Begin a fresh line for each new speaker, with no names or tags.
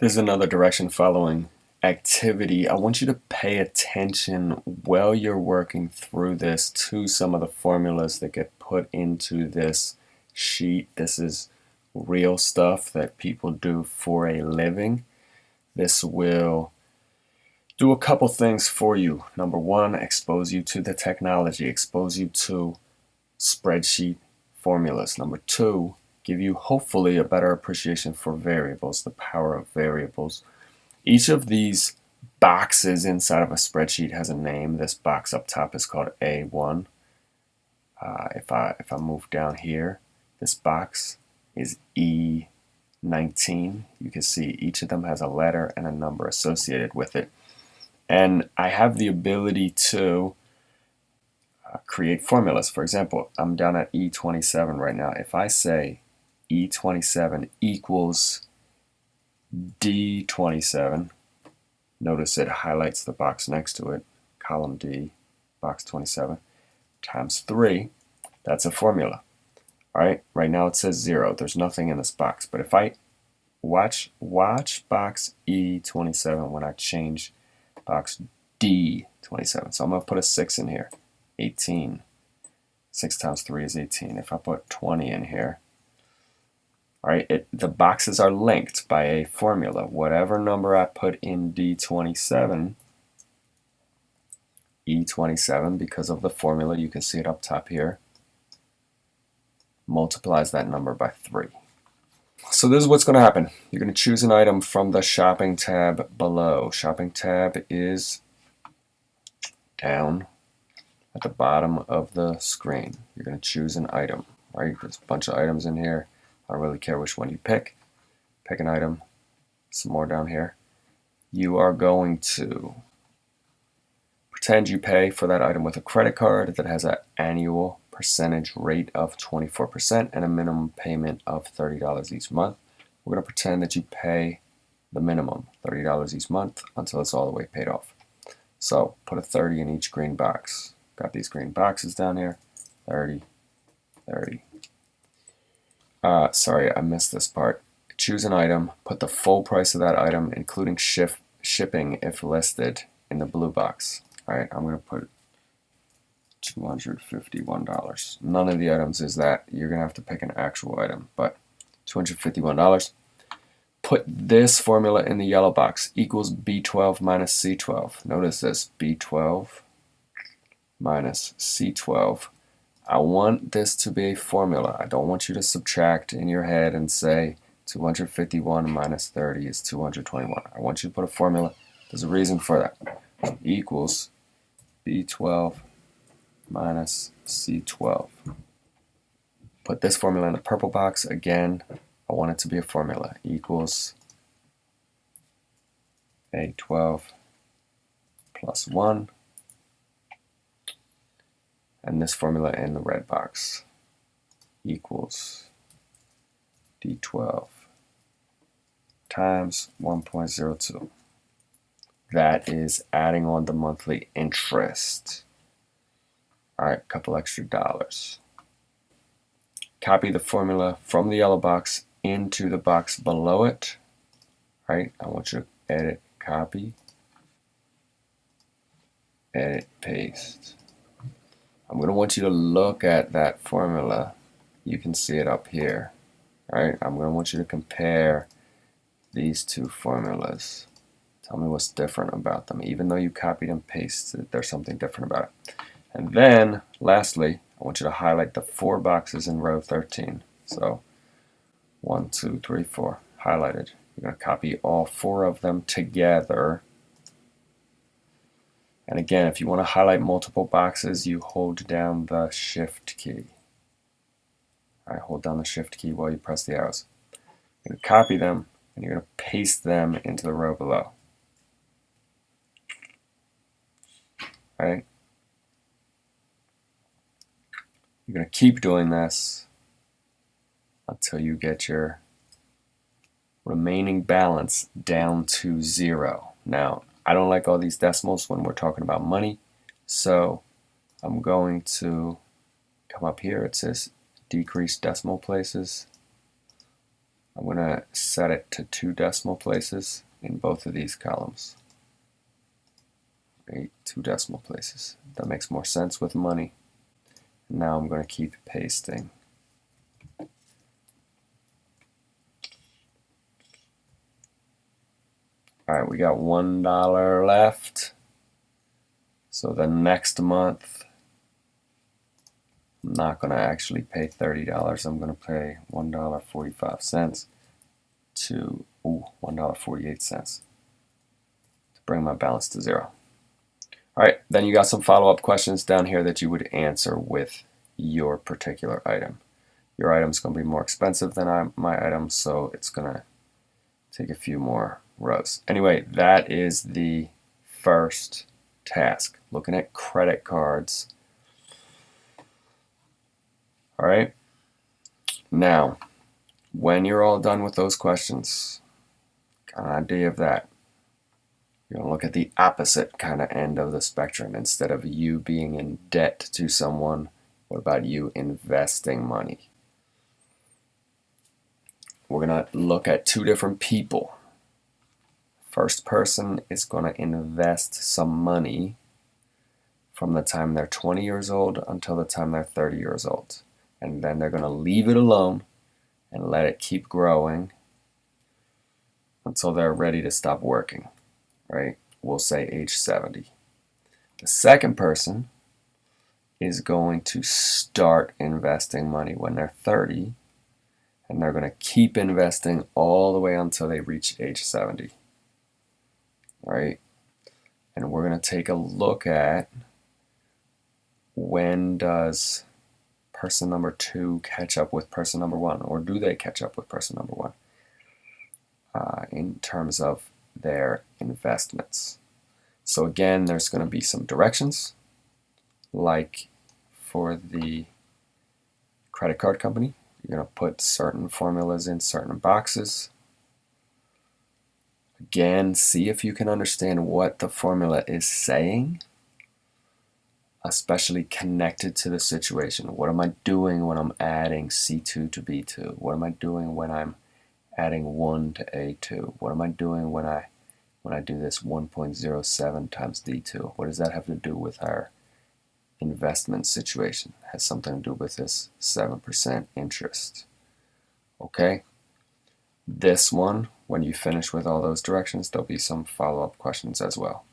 There's another direction following activity. I want you to pay attention while you're working through this to some of the formulas that get put into this sheet. This is real stuff that people do for a living. This will do a couple things for you. Number one, expose you to the technology, expose you to spreadsheet formulas. Number two, give you hopefully a better appreciation for variables, the power of variables. Each of these boxes inside of a spreadsheet has a name. This box up top is called A1. Uh, if I if I move down here, this box is E19. You can see each of them has a letter and a number associated with it. And I have the ability to uh, create formulas. For example, I'm down at E27 right now. If I say E27 equals D27. Notice it highlights the box next to it, column D, box 27, times 3. That's a formula. All right, right now it says 0. There's nothing in this box. But if I watch, watch box E27 when I change box D27. So I'm going to put a 6 in here. 18. 6 times 3 is 18. If I put 20 in here, all right, it, the boxes are linked by a formula. Whatever number I put in D27, E27, because of the formula, you can see it up top here, multiplies that number by 3. So this is what's going to happen. You're going to choose an item from the shopping tab below. Shopping tab is down at the bottom of the screen. You're going to choose an item. Right? There's a bunch of items in here. I don't really care which one you pick. Pick an item, some more down here. You are going to pretend you pay for that item with a credit card that has an annual percentage rate of 24% and a minimum payment of $30 each month. We're going to pretend that you pay the minimum, $30 each month, until it's all the way paid off. So put a 30 in each green box. Got these green boxes down here, 30, 30, uh, sorry, I missed this part. Choose an item, put the full price of that item, including ship, shipping if listed, in the blue box. Alright, I'm going to put $251. None of the items is that. You're going to have to pick an actual item, but $251. Put this formula in the yellow box, equals B12 minus C12. Notice this, B12 minus C12 I want this to be a formula. I don't want you to subtract in your head and say 251 minus 30 is 221. I want you to put a formula. There's a reason for that. Equals B12 minus C12. Put this formula in the purple box. Again, I want it to be a formula. Equals A12 plus 1 and this formula in the red box equals D12 times 1.02. That is adding on the monthly interest. All right, a couple extra dollars. Copy the formula from the yellow box into the box below it. All right, I want you to edit, copy, edit, paste. I'm going to want you to look at that formula. You can see it up here. Right, I'm going to want you to compare these two formulas. Tell me what's different about them. Even though you copied and pasted, there's something different about it. And then, lastly, I want you to highlight the four boxes in row 13. So, one, two, three, four, highlighted. You're going to copy all four of them together and again, if you want to highlight multiple boxes, you hold down the Shift key. All right, hold down the Shift key while you press the arrows. You're going to copy them, and you're going to paste them into the row below. All right? You're going to keep doing this until you get your remaining balance down to zero. Now, I don't like all these decimals when we're talking about money. So I'm going to come up here. It says decrease decimal places. I'm going to set it to two decimal places in both of these columns. Right, two decimal places. That makes more sense with money. Now I'm going to keep pasting. Alright, we got one dollar left. So the next month, I'm not going to actually pay $30. I'm going to pay $1.45 to ooh, $1.48 to bring my balance to zero. All right, then you got some follow-up questions down here that you would answer with your particular item. Your item's going to be more expensive than my item, so it's going to take a few more rows. Anyway, that is the first task, looking at credit cards. All right, now, when you're all done with those questions, got an idea of that, you're going to look at the opposite kind of end of the spectrum. Instead of you being in debt to someone, what about you investing money? We're going to look at two different people. First person is going to invest some money from the time they're 20 years old until the time they're 30 years old. And then they're going to leave it alone and let it keep growing until they're ready to stop working right? We'll say age 70. The second person is going to start investing money when they're 30 and they're going to keep investing all the way until they reach age 70. Right? And we're going to take a look at when does person number two catch up with person number one, or do they catch up with person number one uh, in terms of their investments. So again, there's going to be some directions, like for the credit card company, you're going to put certain formulas in certain boxes. Again, see if you can understand what the formula is saying, especially connected to the situation. What am I doing when I'm adding C2 to B2? What am I doing when I'm adding 1 to A2? What am I doing when I when I do this 1.07 times D2? What does that have to do with our investment situation? It has something to do with this 7% interest. Okay? This one, when you finish with all those directions, there'll be some follow-up questions as well.